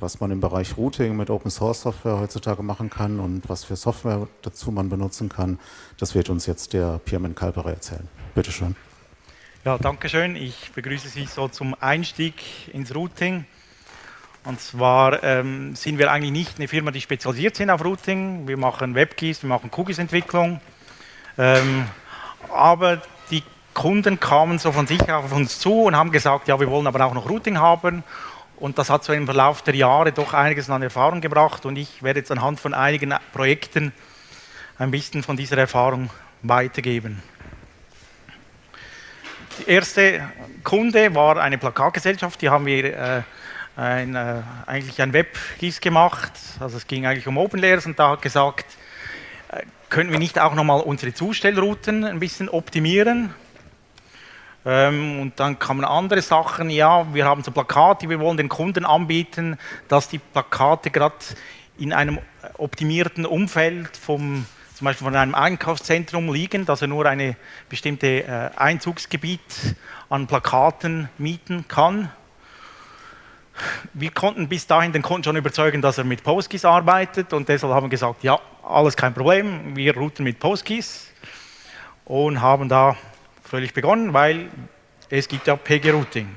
was man im Bereich Routing mit Open Source Software heutzutage machen kann und was für Software dazu man benutzen kann, das wird uns jetzt der Pierman Kalperer erzählen. Bitte schön. Ja, danke schön. Ich begrüße Sie so zum Einstieg ins Routing. Und zwar ähm, sind wir eigentlich nicht eine Firma, die spezialisiert sind auf Routing. Wir machen WebKeys, wir machen Cookies-Entwicklung. Ähm, aber die Kunden kamen so von sich auf uns zu und haben gesagt, ja, wir wollen aber auch noch Routing haben. Und das hat so im Verlauf der Jahre doch einiges an Erfahrung gebracht. Und ich werde jetzt anhand von einigen Projekten ein bisschen von dieser Erfahrung weitergeben. Der erste Kunde war eine Plakatgesellschaft, die haben wir äh, ein, äh, eigentlich ein Web-GIS gemacht, also es ging eigentlich um Open Layers und da hat gesagt, äh, könnten wir nicht auch nochmal unsere Zustellrouten ein bisschen optimieren? Ähm, und dann kamen andere Sachen, ja, wir haben so Plakate, wir wollen den Kunden anbieten, dass die Plakate gerade in einem optimierten Umfeld vom zum Beispiel von einem Einkaufszentrum liegen, dass er nur ein bestimmtes äh, Einzugsgebiet an Plakaten mieten kann. Wir konnten bis dahin den Kunden schon überzeugen, dass er mit PostGIS arbeitet. Und deshalb haben wir gesagt, ja, alles kein Problem, wir routen mit PostGIS und haben da fröhlich begonnen, weil es gibt ja PG-Routing.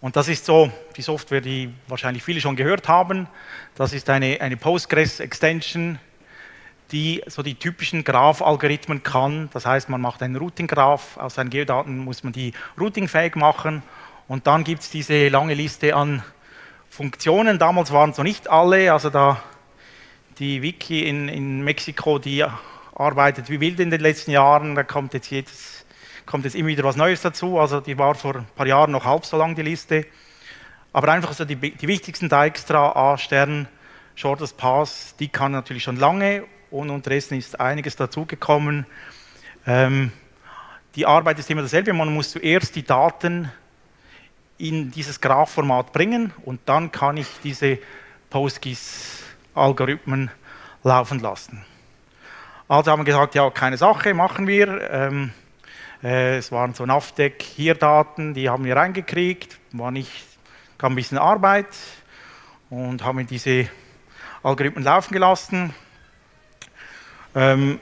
Und das ist so die Software, die wahrscheinlich viele schon gehört haben. Das ist eine, eine Postgres-Extension, die so die typischen Graph-Algorithmen kann. Das heißt, man macht einen Routing-Graph, aus seinen Geodaten muss man die routingfähig machen und dann gibt es diese lange Liste an Funktionen. Damals waren es noch nicht alle, also da die Wiki in, in Mexiko, die arbeitet wie wild in den letzten Jahren, da kommt jetzt, jedes, kommt jetzt immer wieder was Neues dazu, also die war vor ein paar Jahren noch halb so lang die Liste. Aber einfach so die, die wichtigsten Dijkstra, A, Stern, Shortest Pass, die kann natürlich schon lange und unterdessen ist einiges dazugekommen. Ähm, die Arbeit ist immer dasselbe, man muss zuerst die Daten in dieses Graph-Format bringen und dann kann ich diese PostGIS-Algorithmen laufen lassen. Also haben wir gesagt, ja, keine Sache, machen wir. Ähm, äh, es waren so NAVDEC hier Daten, die haben wir reingekriegt, war nicht, kam ein bisschen Arbeit und haben diese Algorithmen laufen gelassen. Ähm,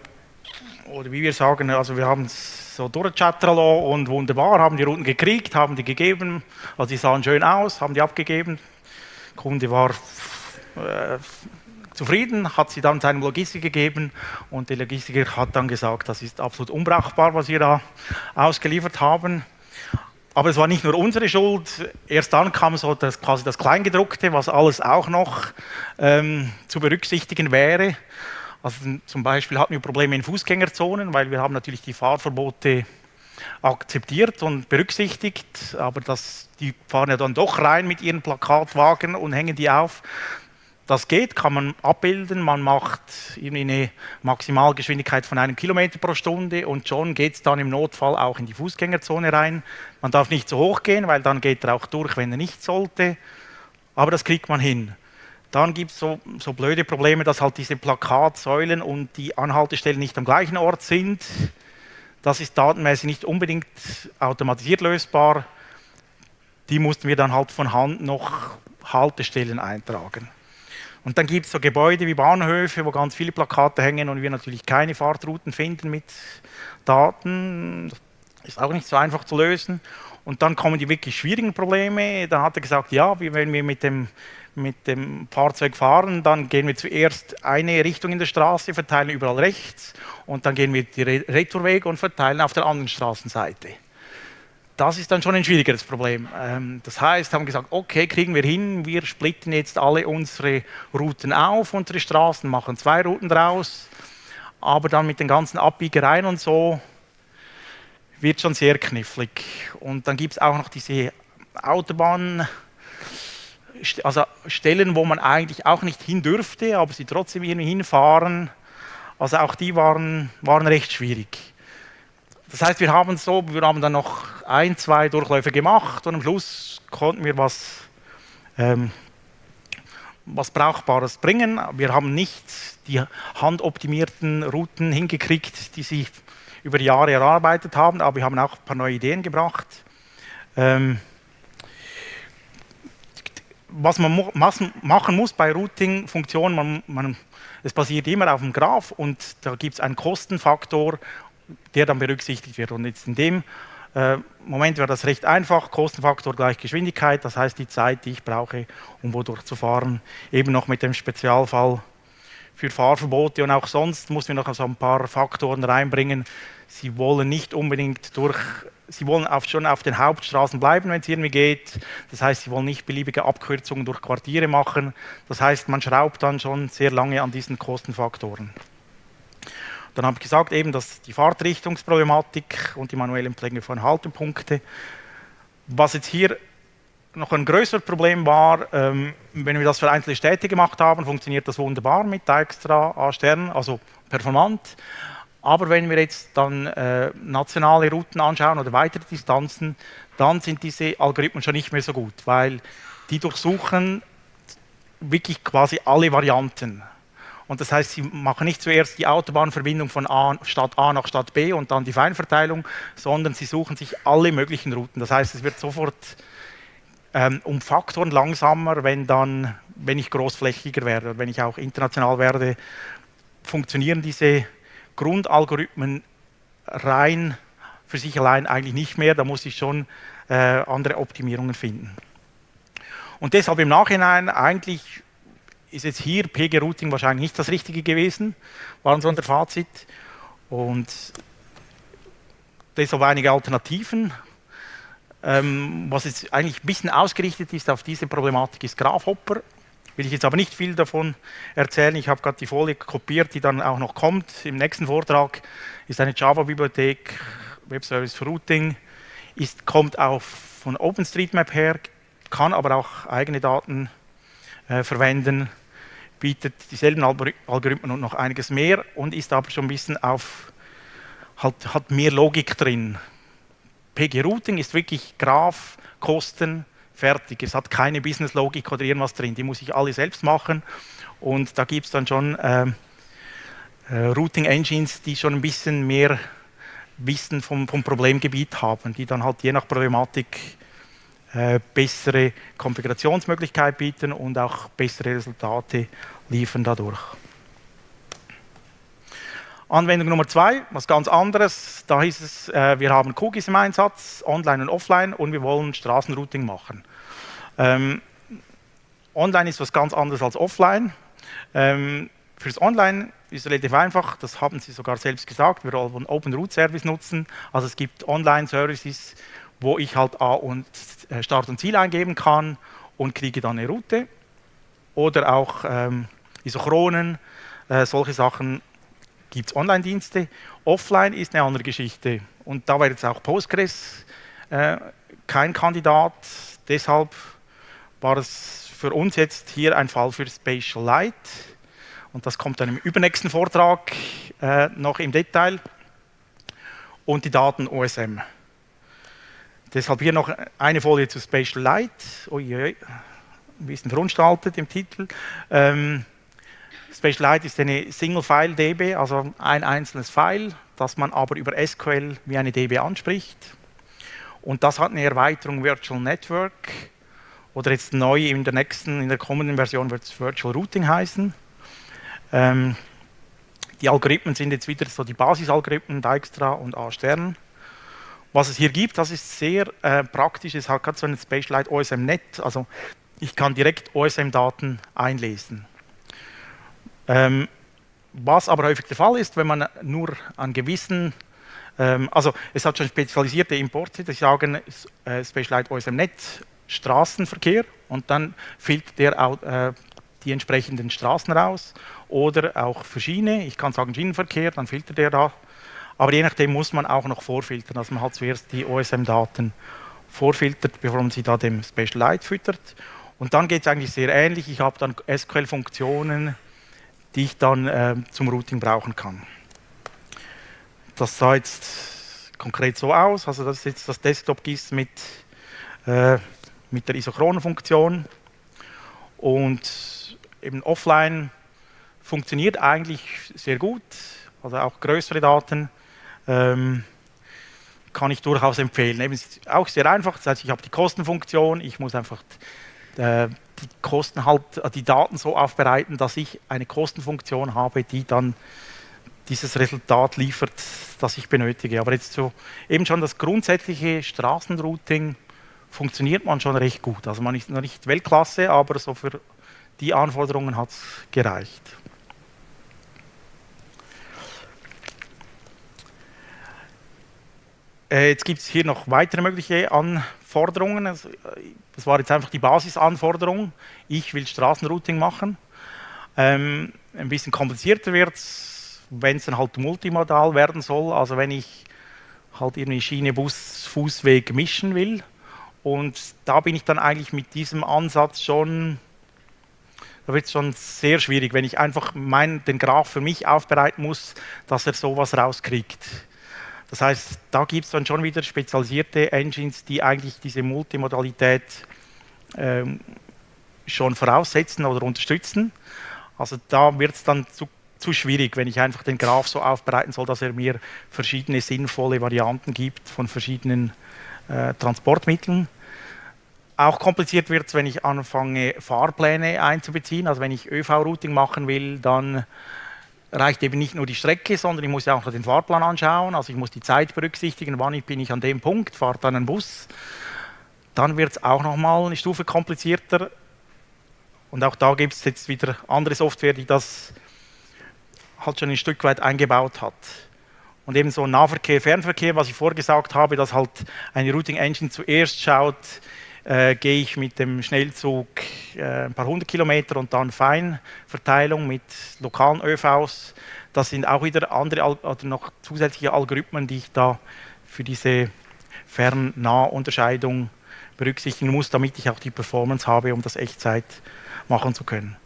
oder wie wir sagen, also wir haben es so durchchattern und wunderbar, haben die Routen gekriegt, haben die gegeben, also die sahen schön aus, haben die abgegeben. Der Kunde war äh, zufrieden, hat sie dann seinem Logistiker gegeben und der Logistiker hat dann gesagt, das ist absolut unbrauchbar, was wir da ausgeliefert haben. Aber es war nicht nur unsere Schuld. Erst dann kam so das, quasi das Kleingedruckte, was alles auch noch ähm, zu berücksichtigen wäre. Also zum Beispiel hatten wir Probleme in Fußgängerzonen, weil wir haben natürlich die Fahrverbote akzeptiert und berücksichtigt, aber das, die fahren ja dann doch rein mit ihren Plakatwagen und hängen die auf. Das geht, kann man abbilden, man macht eine Maximalgeschwindigkeit von einem Kilometer pro Stunde und schon geht es dann im Notfall auch in die Fußgängerzone rein. Man darf nicht so hoch gehen, weil dann geht er auch durch, wenn er nicht sollte, aber das kriegt man hin. Dann gibt es so, so blöde Probleme, dass halt diese Plakatsäulen und die Anhaltestellen nicht am gleichen Ort sind. Das ist datenmäßig nicht unbedingt automatisiert lösbar. Die mussten wir dann halt von Hand noch Haltestellen eintragen. Und dann gibt es so Gebäude wie Bahnhöfe, wo ganz viele Plakate hängen und wir natürlich keine Fahrtrouten finden mit Daten. Das ist auch nicht so einfach zu lösen. Und dann kommen die wirklich schwierigen Probleme. Da hat er gesagt, ja, wenn wir mit dem mit dem Fahrzeug fahren, dann gehen wir zuerst eine Richtung in der Straße, verteilen überall rechts und dann gehen wir die Retourweg und verteilen auf der anderen Straßenseite. Das ist dann schon ein schwierigeres Problem. Ähm, das heißt, haben gesagt, okay, kriegen wir hin, wir splitten jetzt alle unsere Routen auf, unsere Straßen, machen zwei Routen draus, aber dann mit den ganzen Abbiegereien und so wird schon sehr knifflig. Und dann gibt es auch noch diese Autobahn- also Stellen, wo man eigentlich auch nicht hin dürfte, aber sie trotzdem irgendwie hinfahren. Also auch die waren, waren recht schwierig. Das heißt, wir haben so, wir haben dann noch ein, zwei Durchläufe gemacht und am Schluss konnten wir was, ähm, was Brauchbares bringen. Wir haben nicht die handoptimierten Routen hingekriegt, die sie über Jahre erarbeitet haben, aber wir haben auch ein paar neue Ideen gebracht. Ähm, was man machen muss bei Routing-Funktionen, man, man, es basiert immer auf dem Graph und da gibt es einen Kostenfaktor, der dann berücksichtigt wird. Und jetzt in dem äh, Moment wäre das recht einfach, Kostenfaktor gleich Geschwindigkeit, das heißt die Zeit, die ich brauche, um wodurch zu fahren, eben noch mit dem Spezialfall für Fahrverbote und auch sonst muss wir noch so ein paar Faktoren reinbringen. Sie wollen nicht unbedingt durch, Sie wollen auf, schon auf den Hauptstraßen bleiben, wenn es irgendwie geht. Das heißt, Sie wollen nicht beliebige Abkürzungen durch Quartiere machen. Das heißt, man schraubt dann schon sehr lange an diesen Kostenfaktoren. Dann habe ich gesagt, eben, dass die Fahrtrichtungsproblematik und die manuellen Pflege von Haltepunkte. Was jetzt hier noch ein größeres Problem war, ähm, wenn wir das für einzelne Städte gemacht haben, funktioniert das wunderbar mit extra A Sternen, also performant. Aber wenn wir jetzt dann äh, nationale Routen anschauen oder weitere Distanzen, dann sind diese Algorithmen schon nicht mehr so gut, weil die durchsuchen wirklich quasi alle Varianten. Und das heißt, sie machen nicht zuerst die Autobahnverbindung von A, Stadt A nach Stadt B und dann die Feinverteilung, sondern sie suchen sich alle möglichen Routen. Das heißt, es wird sofort ähm, um Faktoren langsamer, wenn, dann, wenn ich großflächiger werde, wenn ich auch international werde, funktionieren diese Grundalgorithmen rein für sich allein eigentlich nicht mehr. Da muss ich schon äh, andere Optimierungen finden. Und deshalb im Nachhinein eigentlich ist jetzt hier PG-Routing wahrscheinlich nicht das Richtige gewesen, so unser Fazit. Und deshalb einige Alternativen. Ähm, was jetzt eigentlich ein bisschen ausgerichtet ist auf diese Problematik, ist Graphhopper. Will ich jetzt aber nicht viel davon erzählen. Ich habe gerade die Folie kopiert, die dann auch noch kommt. Im nächsten Vortrag ist eine Java-Bibliothek, Webservice für Routing, ist, kommt auch von OpenStreetMap her, kann aber auch eigene Daten äh, verwenden, bietet dieselben Algorithmen und noch einiges mehr und ist aber schon ein bisschen auf, halt, hat mehr Logik drin. PG Routing ist wirklich Graph, Kosten, fertig. Es hat keine Business-Logik oder irgendwas drin. Die muss ich alle selbst machen. Und da gibt es dann schon äh, äh, Routing-Engines, die schon ein bisschen mehr Wissen vom, vom, Problemgebiet haben, die dann halt je nach Problematik äh, bessere Konfigurationsmöglichkeit bieten und auch bessere Resultate liefern dadurch. Anwendung Nummer zwei, was ganz anderes. Da hieß es, äh, wir haben Cookies im Einsatz, online und offline, und wir wollen Straßenrouting machen. Ähm, online ist was ganz anderes als offline. Ähm, fürs Online ist relativ einfach, das haben Sie sogar selbst gesagt, wir wollen Open Route Service nutzen. Also es gibt Online-Services, wo ich halt A und äh, Start und Ziel eingeben kann und kriege dann eine Route. Oder auch ähm, Isochronen, äh, solche Sachen gibt es Online-Dienste. Offline ist eine andere Geschichte. Und da war jetzt auch Postgres äh, kein Kandidat. Deshalb war es für uns jetzt hier ein Fall für Spatial Light. Und das kommt dann im übernächsten Vortrag äh, noch im Detail. Und die Daten OSM. Deshalb hier noch eine Folie zu Spatial Light. Uiui, ein bisschen verunstaltet im Titel. Ähm, SpatialLite ist eine Single-File-DB, also ein einzelnes File, das man aber über SQL wie eine DB anspricht. Und das hat eine Erweiterung Virtual Network oder jetzt neu in der nächsten, in der kommenden Version wird es Virtual Routing heißen. Ähm, die Algorithmen sind jetzt wieder so die Basisalgorithmen, Dijkstra und A-Stern. Was es hier gibt, das ist sehr äh, praktisch, es hat so ein Spatialite OSM-Net, also ich kann direkt OSM-Daten einlesen. Ähm, was aber häufig der Fall ist, wenn man nur an gewissen, ähm, also es hat schon spezialisierte Importe, die sagen äh, Specialized OSM-Net Straßenverkehr und dann filtert der äh, die entsprechenden Straßen raus oder auch für Schiene, ich kann sagen Schienenverkehr, dann filtert der da. Aber je nachdem muss man auch noch vorfiltern, dass man halt zuerst die OSM-Daten vorfiltert, bevor man sie da dem Special Light füttert. Und dann geht es eigentlich sehr ähnlich. Ich habe dann SQL-Funktionen, die ich dann äh, zum Routing brauchen kann. Das sah jetzt konkret so aus, also das ist jetzt das Desktop-GIS mit, äh, mit der Isochronenfunktion und eben offline funktioniert eigentlich sehr gut, also auch größere Daten ähm, kann ich durchaus empfehlen. Eben ist auch sehr einfach, das heißt, ich habe die Kostenfunktion, ich muss einfach äh, die Kosten halt, äh, die Daten so aufbereiten, dass ich eine Kostenfunktion habe, die dann dieses Resultat liefert, das ich benötige. Aber jetzt so eben schon das grundsätzliche Straßenrouting funktioniert man schon recht gut. Also man ist noch nicht Weltklasse, aber so für die Anforderungen hat es gereicht. Jetzt gibt es hier noch weitere mögliche Anforderungen. Also, äh, das war jetzt einfach die Basisanforderung. Ich will Straßenrouting machen. Ähm, ein bisschen komplizierter wird es, wenn es dann halt multimodal werden soll. Also wenn ich halt irgendwie Schiene, Bus, Fußweg mischen will. Und da bin ich dann eigentlich mit diesem Ansatz schon, da wird es schon sehr schwierig, wenn ich einfach mein, den Graph für mich aufbereiten muss, dass er sowas rauskriegt. Das heißt, da gibt es dann schon wieder spezialisierte Engines, die eigentlich diese Multimodalität ähm, schon voraussetzen oder unterstützen. Also da wird es dann zu, zu, schwierig, wenn ich einfach den Graph so aufbereiten soll, dass er mir verschiedene sinnvolle Varianten gibt von verschiedenen äh, Transportmitteln. Auch kompliziert wird es, wenn ich anfange, Fahrpläne einzubeziehen. Also wenn ich ÖV-Routing machen will, dann reicht eben nicht nur die Strecke, sondern ich muss ja auch den Fahrplan anschauen. Also ich muss die Zeit berücksichtigen, wann bin ich an dem Punkt, fahre dann ein Bus. Dann wird es auch nochmal eine Stufe komplizierter. Und auch da gibt es jetzt wieder andere Software, die das halt schon ein Stück weit eingebaut hat. Und eben so Nahverkehr, Fernverkehr, was ich vorgesagt habe, dass halt eine Routing Engine zuerst schaut, äh, gehe ich mit dem Schnellzug äh, ein paar hundert Kilometer und dann Feinverteilung mit lokalen ÖVs. Das sind auch wieder andere oder noch zusätzliche Algorithmen, die ich da für diese Fern-Nah-Unterscheidung berücksichtigen muss, damit ich auch die Performance habe, um das Echtzeit machen zu können.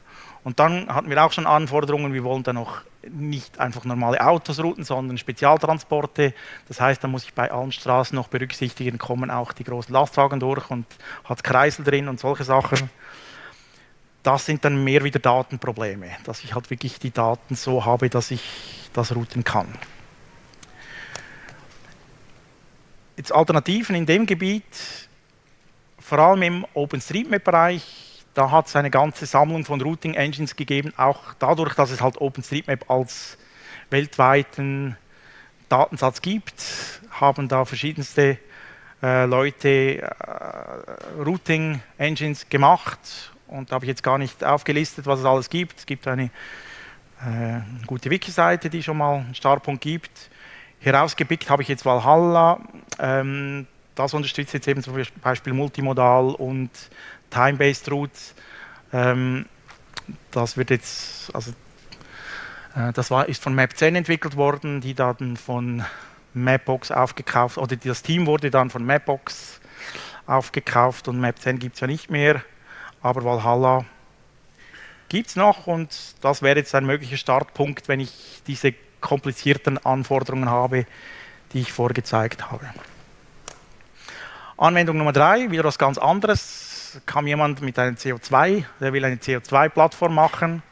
Und dann hatten wir auch schon Anforderungen, wir wollen dann noch nicht einfach normale Autos routen, sondern Spezialtransporte. Das heißt, da muss ich bei allen Straßen noch berücksichtigen, kommen auch die großen Lastwagen durch und hat Kreisel drin und solche Sachen. Das sind dann mehr wieder Datenprobleme, dass ich halt wirklich die Daten so habe, dass ich das routen kann. Jetzt Alternativen in dem Gebiet, vor allem im OpenStreetMap-Bereich, da hat es eine ganze Sammlung von Routing Engines gegeben, auch dadurch, dass es halt OpenStreetMap als weltweiten Datensatz gibt, haben da verschiedenste äh, Leute äh, Routing Engines gemacht und da habe ich jetzt gar nicht aufgelistet, was es alles gibt. Es gibt eine äh, gute Wiki-Seite, die schon mal einen Startpunkt gibt. Herausgepickt habe ich jetzt Valhalla. Ähm, das unterstützt jetzt eben zum Beispiel Multimodal und Time-Based Routes. Ähm, das wird jetzt, also äh, das war, ist von Map10 entwickelt worden, die dann von Mapbox aufgekauft, oder das Team wurde dann von Mapbox aufgekauft und Map10 gibt es ja nicht mehr, aber Valhalla gibt es noch und das wäre jetzt ein möglicher Startpunkt, wenn ich diese komplizierten Anforderungen habe, die ich vorgezeigt habe. Anwendung Nummer drei, wieder was ganz anderes kam jemand mit einem CO2, der will eine CO2-Plattform machen.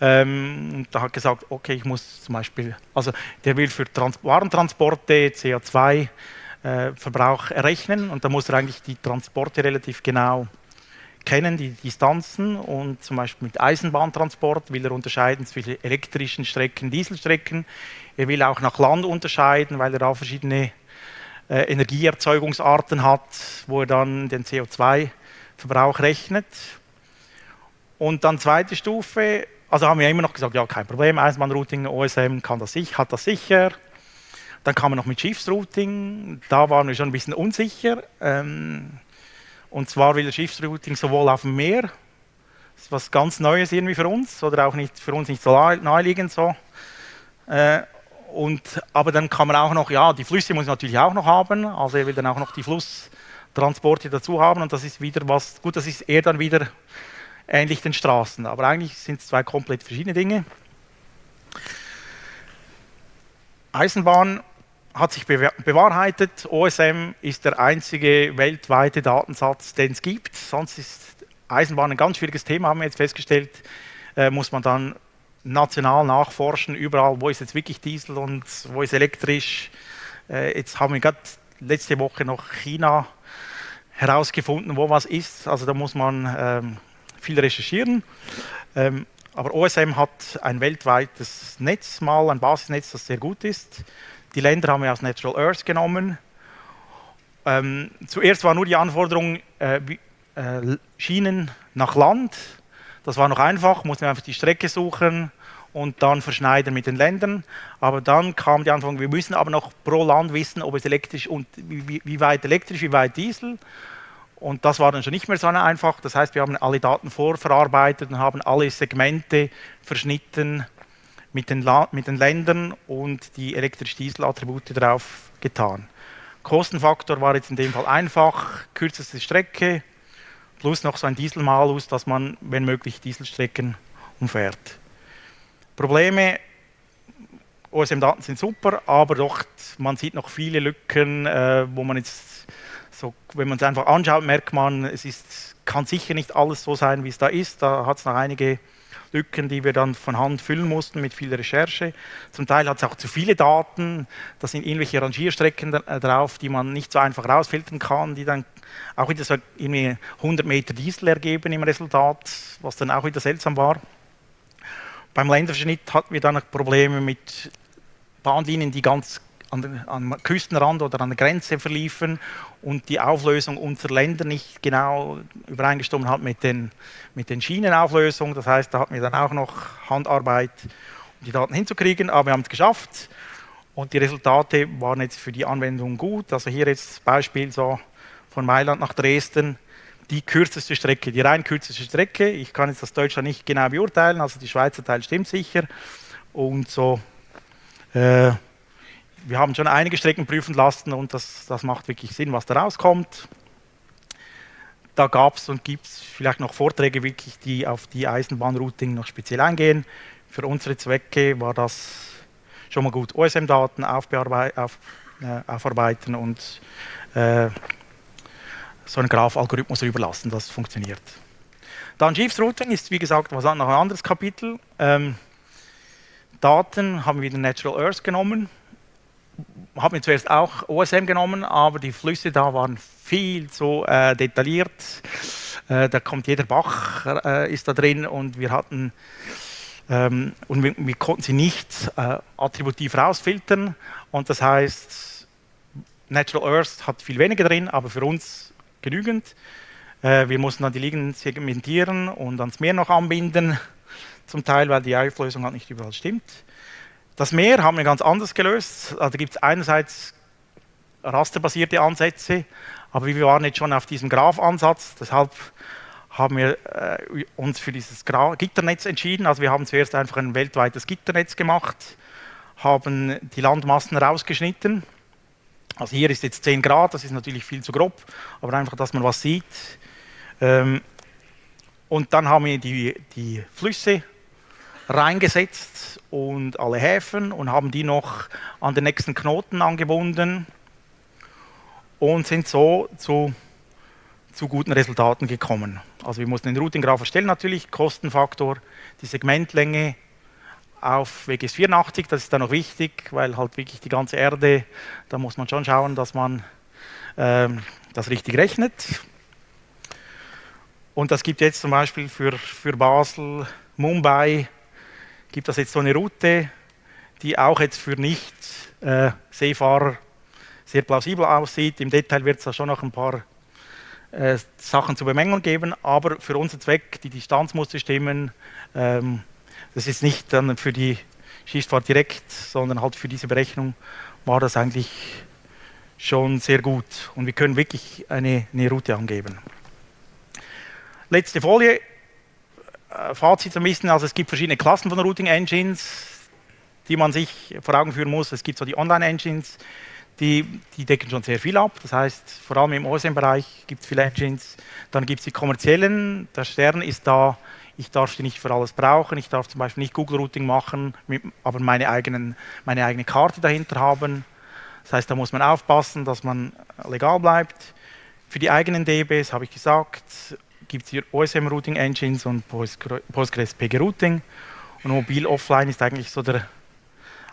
Ähm, und da hat gesagt, okay, ich muss zum Beispiel, also der will für Trans Warentransporte CO2-Verbrauch äh, errechnen und da muss er eigentlich die Transporte relativ genau kennen, die Distanzen und zum Beispiel mit Eisenbahntransport will er unterscheiden zwischen elektrischen Strecken, Dieselstrecken. Er will auch nach Land unterscheiden, weil er da verschiedene äh, Energieerzeugungsarten hat, wo er dann den CO2 Verbrauch rechnet. Und dann zweite Stufe, also haben wir immer noch gesagt, ja, kein Problem, Eisenbahnrouting, OSM kann das, hat das sicher. Dann kam man noch mit Schiffsrouting, da waren wir schon ein bisschen unsicher. Ähm, und zwar will Schiffsrouting sowohl auf dem Meer, das ist was ganz Neues irgendwie für uns, oder auch nicht für uns nicht so naheliegend so. Äh, und, aber dann kann man auch noch, ja, die Flüsse muss man natürlich auch noch haben, also er will dann auch noch die Fluss, Transporte dazu haben. Und das ist wieder was, gut, das ist eher dann wieder ähnlich den Straßen, aber eigentlich sind es zwei komplett verschiedene Dinge. Eisenbahn hat sich bewahrheitet, OSM ist der einzige weltweite Datensatz, den es gibt, sonst ist Eisenbahn ein ganz schwieriges Thema, haben wir jetzt festgestellt, äh, muss man dann national nachforschen, überall, wo ist jetzt wirklich Diesel und wo ist elektrisch. Äh, jetzt haben wir gerade letzte Woche noch China herausgefunden, wo was ist. Also da muss man ähm, viel recherchieren. Ähm, aber OSM hat ein weltweites Netz mal, ein Basisnetz, das sehr gut ist. Die Länder haben wir aus Natural Earth genommen. Ähm, zuerst war nur die Anforderung äh, äh, Schienen nach Land. Das war noch einfach, mussten wir einfach die Strecke suchen und dann verschneiden mit den Ländern. Aber dann kam die Anforderung, wir müssen aber noch pro Land wissen, ob es elektrisch und wie, wie weit elektrisch, wie weit Diesel. Und das war dann schon nicht mehr so einfach. Das heißt, wir haben alle Daten vorverarbeitet und haben alle Segmente verschnitten mit den, mit den Ländern und die elektrisch-Diesel-Attribute drauf getan. Kostenfaktor war jetzt in dem Fall einfach, kürzeste Strecke plus noch so ein Dieselmalus, dass man, wenn möglich, Dieselstrecken umfährt. Probleme, OSM-Daten sind super, aber doch, man sieht noch viele Lücken, äh, wo man jetzt so, wenn man es einfach anschaut, merkt man, es ist, kann sicher nicht alles so sein, wie es da ist. Da hat es noch einige Lücken, die wir dann von Hand füllen mussten mit viel Recherche. Zum Teil hat es auch zu viele Daten, da sind irgendwelche Rangierstrecken äh, drauf, die man nicht so einfach rausfiltern kann, die dann auch wieder so irgendwie 100 Meter Diesel ergeben im Resultat, was dann auch wieder seltsam war. Beim Länderverschnitt hatten wir dann noch Probleme mit Bahnlinien, die ganz an, am Küstenrand oder an der Grenze verliefen und die Auflösung unserer Länder nicht genau übereingestimmt hat mit den, mit den Schienenauflösungen. Das heißt, da hatten wir dann auch noch Handarbeit, um die Daten hinzukriegen, aber wir haben es geschafft und die Resultate waren jetzt für die Anwendung gut. Also hier jetzt Beispiel so von Mailand nach Dresden, die kürzeste Strecke, die rein kürzeste Strecke. Ich kann jetzt das Deutschland nicht genau beurteilen, also die Schweizer Teil stimmt sicher. Und so äh, wir haben schon einige Strecken prüfen lassen und das, das macht wirklich Sinn, was da rauskommt. Da gab es und gibt es vielleicht noch Vorträge, wirklich, die auf die Eisenbahnrouting noch speziell eingehen. Für unsere Zwecke war das schon mal gut. OSM-Daten auf, äh, aufarbeiten und äh, so einen Graph-Algorithmus überlassen, das funktioniert. Dann Jeeves Routing ist, wie gesagt, was noch ein anderes Kapitel. Ähm, Daten haben wir wieder Natural Earth genommen habe mir zuerst auch OSM genommen, aber die Flüsse da waren viel zu äh, detailliert. Äh, da kommt jeder Bach äh, ist da drin und wir hatten ähm, und wir, wir, konnten sie nicht äh, attributiv rausfiltern und das heißt Natural Earth hat viel weniger drin, aber für uns genügend. Äh, wir mussten dann die Liegen segmentieren und ans Meer noch anbinden, zum Teil, weil die Auflösung halt nicht überall stimmt. Das Meer haben wir ganz anders gelöst. Also da gibt es einerseits rasterbasierte Ansätze, aber wir waren jetzt schon auf diesem Graph-Ansatz, deshalb haben wir äh, uns für dieses Gra Gitternetz entschieden. Also wir haben zuerst einfach ein weltweites Gitternetz gemacht, haben die Landmassen rausgeschnitten. Also hier ist jetzt 10 Grad, das ist natürlich viel zu grob, aber einfach, dass man was sieht. Ähm, und dann haben wir die, die Flüsse reingesetzt und alle Häfen und haben die noch an den nächsten Knoten angebunden und sind so zu, zu guten Resultaten gekommen. Also wir mussten den Routing Graph erstellen natürlich, Kostenfaktor, die Segmentlänge auf WGS 84, das ist dann noch wichtig, weil halt wirklich die ganze Erde, da muss man schon schauen, dass man ähm, das richtig rechnet. Und das gibt jetzt zum Beispiel für, für Basel, Mumbai, gibt es jetzt so eine Route, die auch jetzt für Nicht-Seefahrer äh, sehr plausibel aussieht. Im Detail wird es da schon noch ein paar äh, Sachen zu bemängeln geben, aber für unseren Zweck, die Distanz musste stimmen. Ähm, das ist nicht dann für die Schießfahrt direkt, sondern halt für diese Berechnung war das eigentlich schon sehr gut. Und wir können wirklich eine, eine Route angeben. Letzte Folie. Äh, Fazit ein bisschen, also es gibt verschiedene Klassen von Routing Engines, die man sich vor Augen führen muss. Es gibt so die Online Engines, die, die decken schon sehr viel ab. Das heißt, vor allem im OSM-Bereich gibt es viele Engines. Dann gibt es die kommerziellen. Der Stern ist da, ich darf die nicht für alles brauchen. Ich darf zum Beispiel nicht Google Routing machen, aber meine, eigenen, meine eigene Karte dahinter haben. Das heißt, da muss man aufpassen, dass man legal bleibt. Für die eigenen DBs habe ich gesagt, gibt es hier OSM Routing Engines und Postgres PG Routing. Und mobil offline ist eigentlich so der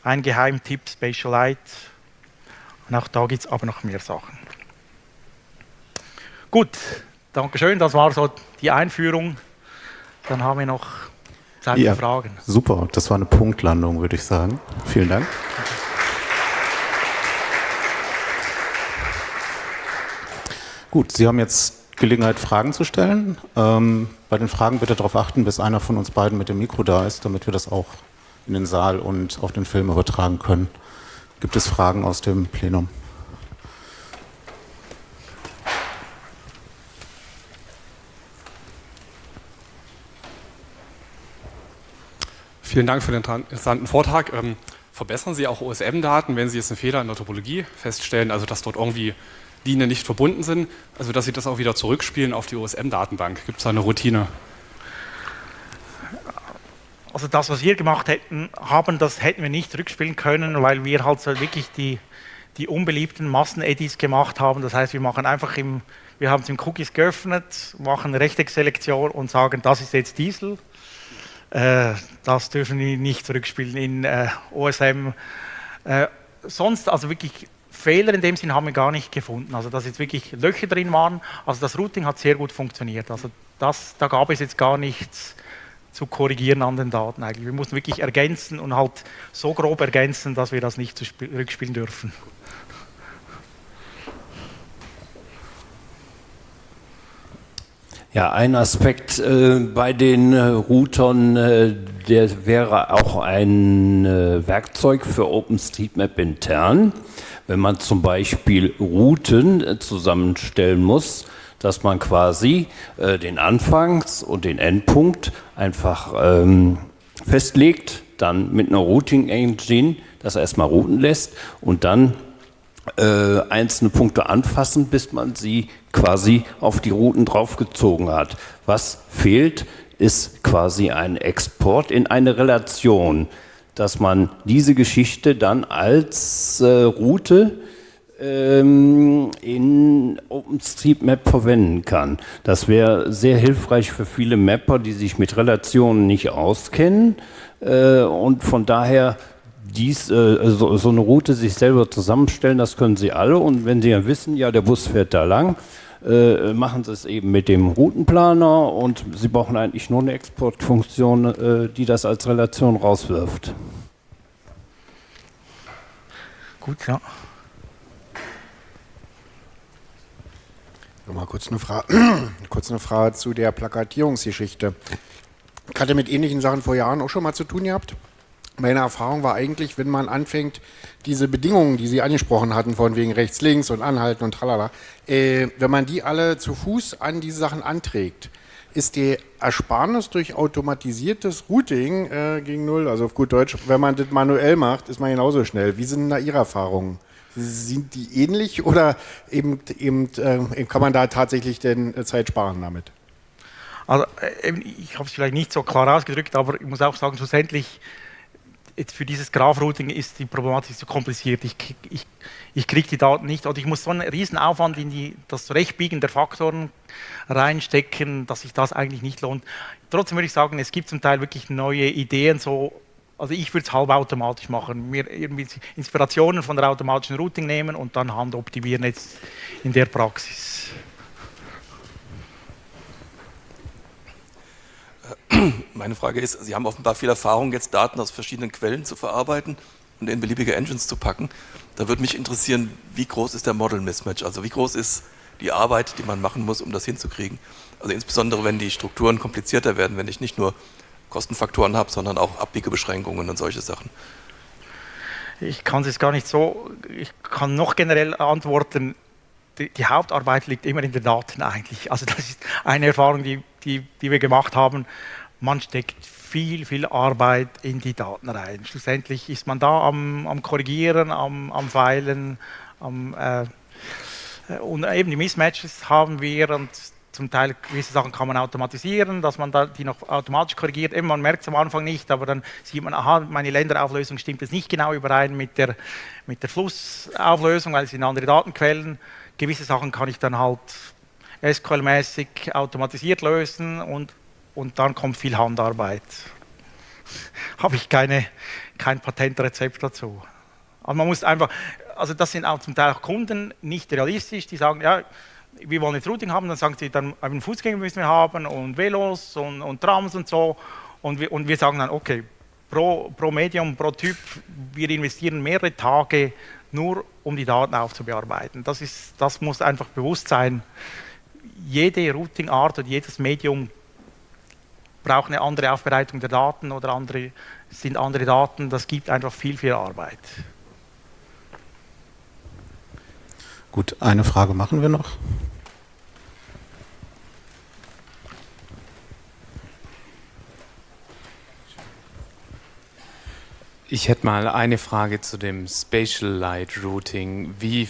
ein Geheimtipp, Spatialite. Und auch da gibt es aber noch mehr Sachen. Gut, Dankeschön, das war so die Einführung dann haben wir noch Zeit ja, Fragen. Super, das war eine Punktlandung, würde ich sagen. Vielen Dank. Gut, Sie haben jetzt Gelegenheit, Fragen zu stellen. Ähm, bei den Fragen bitte darauf achten, bis einer von uns beiden mit dem Mikro da ist, damit wir das auch in den Saal und auf den Film übertragen können. Gibt es Fragen aus dem Plenum? Vielen Dank für den interessanten Vortrag. Ähm, verbessern Sie auch OSM-Daten, wenn Sie jetzt einen Fehler in der Topologie feststellen, also dass dort irgendwie Linien nicht verbunden sind, also dass Sie das auch wieder zurückspielen auf die OSM-Datenbank? Gibt es da eine Routine? Also das, was wir gemacht hätten, haben, das hätten wir nicht zurückspielen können, weil wir halt so wirklich die, die unbeliebten Massen-Edits gemacht haben. Das heißt, wir machen einfach im, wir haben es im Cookies geöffnet, machen eine Rechteck-Selektion und sagen, das ist jetzt Diesel das dürfen wir nicht zurückspielen in äh, OSM. Äh, sonst, also wirklich Fehler in dem Sinn haben wir gar nicht gefunden. Also dass jetzt wirklich Löcher drin waren. Also das Routing hat sehr gut funktioniert. Also das, da gab es jetzt gar nichts zu korrigieren an den Daten eigentlich. Wir mussten wirklich ergänzen und halt so grob ergänzen, dass wir das nicht zurückspielen dürfen. Ja, ein Aspekt äh, bei den äh, Routern, äh, der wäre auch ein äh, Werkzeug für OpenStreetMap intern. Wenn man zum Beispiel Routen äh, zusammenstellen muss, dass man quasi äh, den Anfangs- und den Endpunkt einfach ähm, festlegt, dann mit einer Routing Engine das erstmal routen lässt und dann äh, einzelne Punkte anfassen, bis man sie quasi auf die Routen draufgezogen hat. Was fehlt, ist quasi ein Export in eine Relation, dass man diese Geschichte dann als äh, Route ähm, in OpenStreetMap verwenden kann. Das wäre sehr hilfreich für viele Mapper, die sich mit Relationen nicht auskennen äh, und von daher dies, äh, so, so, eine Route sich selber zusammenstellen, das können Sie alle. Und wenn Sie ja wissen, ja, der Bus fährt da lang, äh, machen Sie es eben mit dem Routenplaner und Sie brauchen eigentlich nur eine Exportfunktion, äh, die das als Relation rauswirft. Gut, ja. Mal kurz eine, Fra kurz eine Frage zu der Plakatierungsgeschichte. Ich hatte mit ähnlichen Sachen vor Jahren auch schon mal zu tun gehabt meine Erfahrung war eigentlich, wenn man anfängt, diese Bedingungen, die Sie angesprochen hatten, von wegen rechts, links und anhalten und tralala, äh, wenn man die alle zu Fuß an diese Sachen anträgt, ist die Ersparnis durch automatisiertes Routing äh, gegen Null, also auf gut Deutsch, wenn man das manuell macht, ist man genauso schnell. Wie sind da Ihre Erfahrungen? Sind die ähnlich oder eben, eben äh, kann man da tatsächlich denn äh, Zeit sparen damit? Also, äh, ich habe es vielleicht nicht so klar ausgedrückt, aber ich muss auch sagen, schlussendlich jetzt für dieses Graph-Routing ist die Problematik zu kompliziert. Ich, ich, ich kriege die Daten nicht oder ich muss so einen riesen Aufwand in die, das Zurechtbiegen der Faktoren reinstecken, dass sich das eigentlich nicht lohnt. Trotzdem würde ich sagen, es gibt zum Teil wirklich neue Ideen, so also ich würde es halb automatisch machen, mir irgendwie Inspirationen von der automatischen Routing nehmen und dann handoptimieren jetzt in der Praxis. Meine Frage ist, Sie haben offenbar viel Erfahrung, jetzt Daten aus verschiedenen Quellen zu verarbeiten und in beliebige Engines zu packen. Da würde mich interessieren, wie groß ist der Model Mismatch? Also wie groß ist die Arbeit, die man machen muss, um das hinzukriegen? Also insbesondere, wenn die Strukturen komplizierter werden, wenn ich nicht nur Kostenfaktoren habe, sondern auch Abbiegebeschränkungen und solche Sachen. Ich kann es gar nicht so, ich kann noch generell antworten, die, die, Hauptarbeit liegt immer in den Daten eigentlich. Also das ist eine Erfahrung, die, die, die wir gemacht haben. Man steckt viel, viel Arbeit in die Daten rein. Schlussendlich ist man da am, am Korrigieren, am, am Feilen, am, äh, und eben die Mismatches haben wir und zum Teil gewisse Sachen kann man automatisieren, dass man da die noch automatisch korrigiert. Eben, man merkt es am Anfang nicht, aber dann sieht man, aha, meine Länderauflösung stimmt jetzt nicht genau überein mit der, mit der Flussauflösung, weil es sind andere Datenquellen gewisse Sachen kann ich dann halt SQL-mäßig automatisiert lösen und, und dann kommt viel Handarbeit. Habe ich keine, kein Patentrezept dazu. Aber man muss einfach, also das sind auch zum Teil auch Kunden nicht realistisch, die sagen, ja, wir wollen jetzt Routing haben, dann sagen sie, dann einen Fußgänger müssen wir haben und Velos und, und Trams und so. Und wir, und wir sagen dann, okay, pro, pro Medium, pro Typ, wir investieren mehrere Tage nur, um die Daten aufzubearbeiten. Das, ist, das muss einfach bewusst sein. Jede Routing-Art und jedes Medium braucht eine andere Aufbereitung der Daten oder andere, sind andere Daten. Das gibt einfach viel, viel Arbeit. Gut, eine Frage machen wir noch. Ich hätte mal eine Frage zu dem Spatial Light Routing. Wie,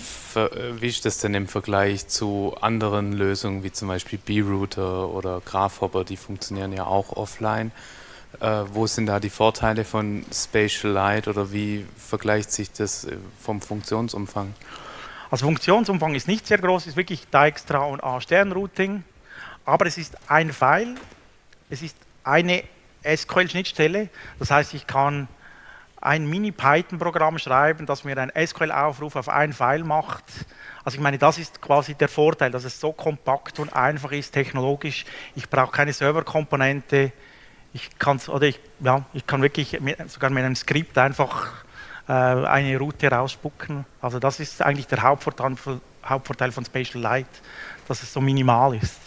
wie ist das denn im Vergleich zu anderen Lösungen wie zum Beispiel B-Router oder Grafhopper? Die funktionieren ja auch offline. Äh, wo sind da die Vorteile von Spatial Light oder wie vergleicht sich das äh, vom Funktionsumfang? Also Funktionsumfang ist nicht sehr groß, ist wirklich Dijkstra und A-Stern-Routing, aber es ist ein File, es ist eine SQL-Schnittstelle, das heißt, ich kann ein Mini-Python-Programm schreiben, das mir einen SQL-Aufruf auf ein File macht. Also ich meine, das ist quasi der Vorteil, dass es so kompakt und einfach ist technologisch. Ich brauche keine Serverkomponente. Ich, oder ich, ja, ich kann wirklich mit, sogar mit einem Skript einfach äh, eine Route rausspucken. Also das ist eigentlich der Hauptvorteil, Hauptvorteil von Spatial Light, dass es so minimal ist.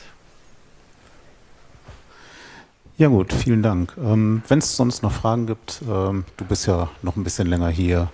Ja gut, vielen Dank. Ähm, Wenn es sonst noch Fragen gibt, ähm, du bist ja noch ein bisschen länger hier,